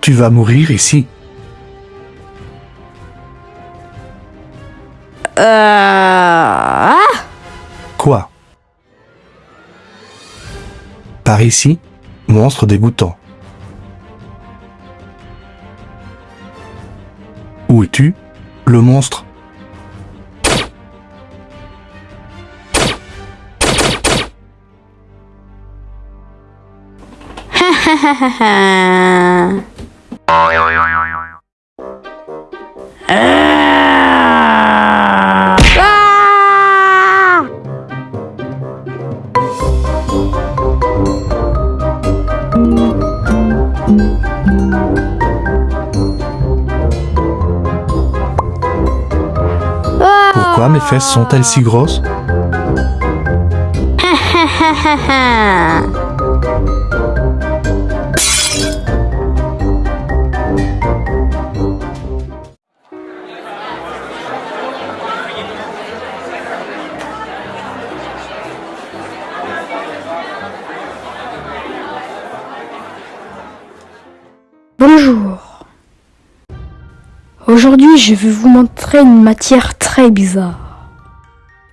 Tu vas mourir ici. Ah Quoi? Par ici, monstre dégoûtant. Où es-tu, le monstre? Pourquoi mes fesses sont-elles si grosses? Aujourd'hui, je vais vous montrer une matière très bizarre.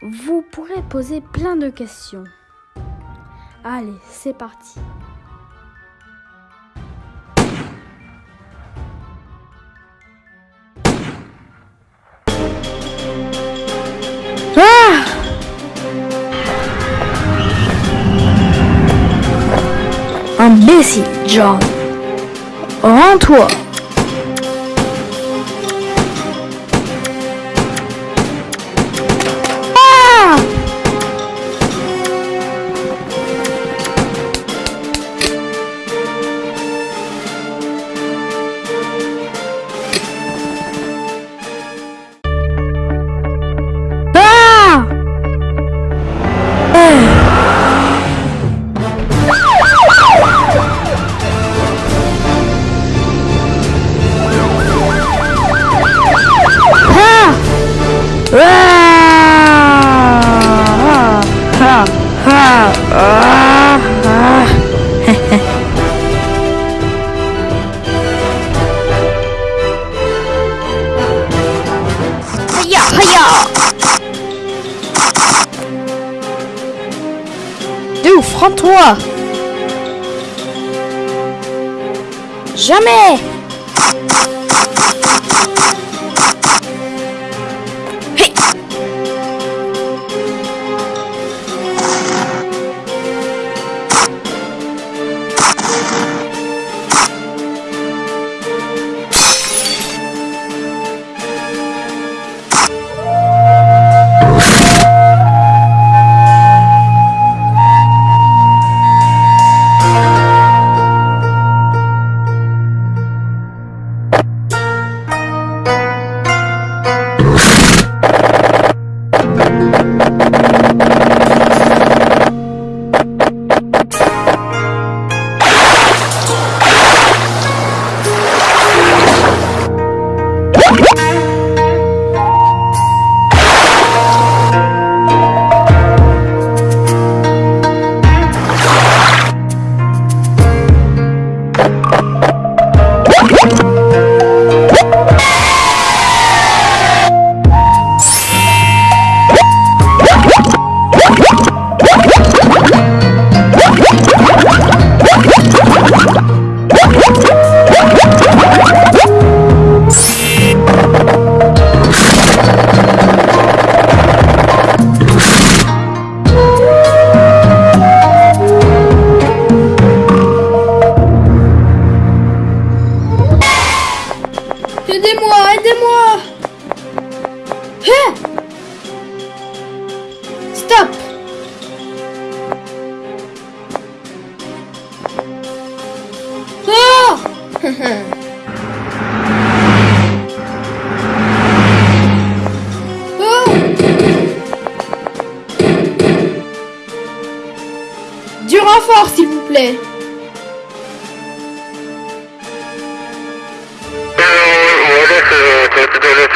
Vous pourrez poser plein de questions. Allez, c'est parti. Ah Imbécile, John. Rends-toi. Hiya D'où Franc-toi Jamais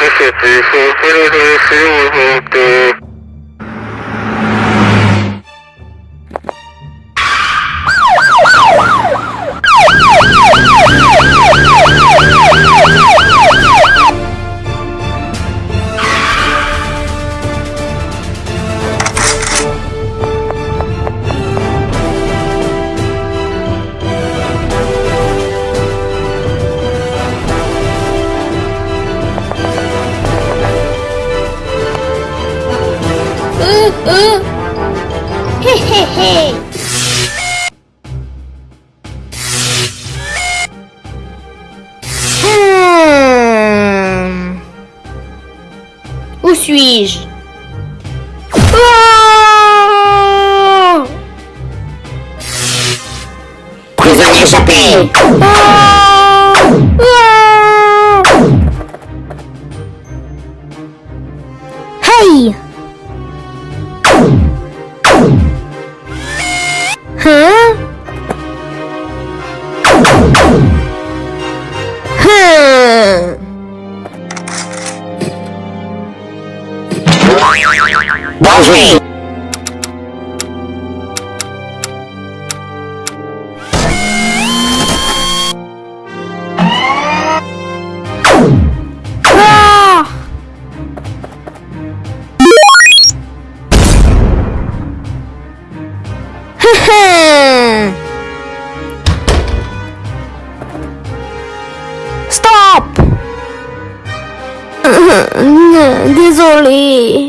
Thank you. Stop Désolé.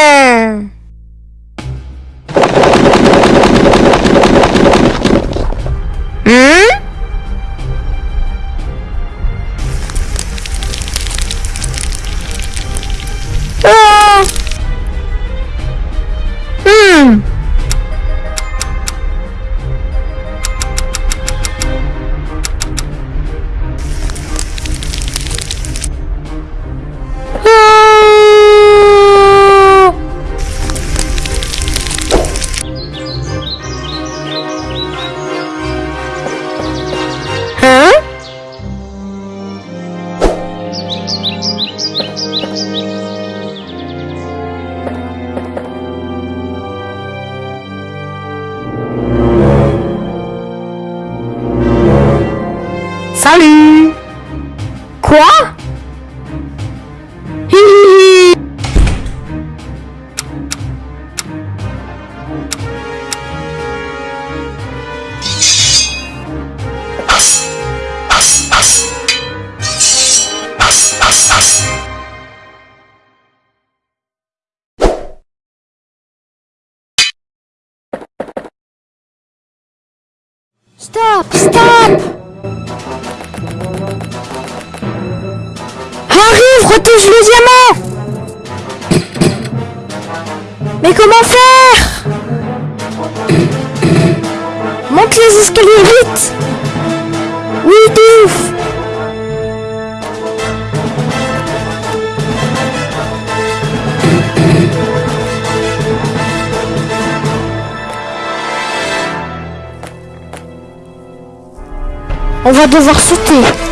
Quoi Arrive, retouche le diamant. Mais comment faire? Monte les escaliers vite. Oui, de ouf. On va devoir sauter.